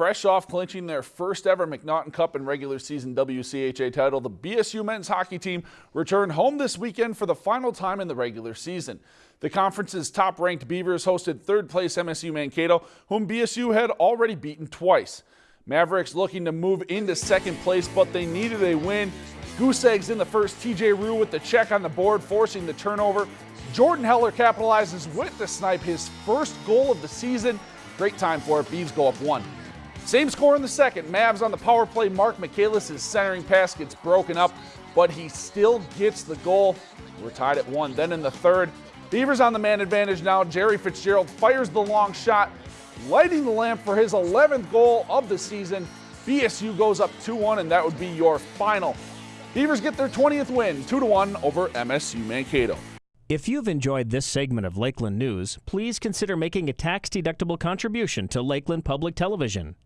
Fresh off clinching their first ever MacNaughton Cup and regular season WCHA title, the BSU men's hockey team returned home this weekend for the final time in the regular season. The conference's top ranked Beavers hosted third place MSU Mankato, whom BSU had already beaten twice. Mavericks looking to move into second place, but they needed a win. Goose eggs in the first, TJ Roo with the check on the board, forcing the turnover. Jordan Heller capitalizes with the snipe, his first goal of the season. Great time for it. Beavs go up one. Same score in the second. Mavs on the power play. Marc Michaelis' centering pass gets broken up, but he still gets the goal. We're tied at one. Then in the third, Beavers on the man advantage now. Gerry Fitzgerald fires the long shot, lighting the lamp for his 11th goal of the season. BSU goes up 2-1, and that would be your final. Beavers get their 20th win, 2-1 over MSU Mankato. If you've enjoyed this segment of Lakeland News, please consider making a tax-deductible contribution to Lakeland Public Television.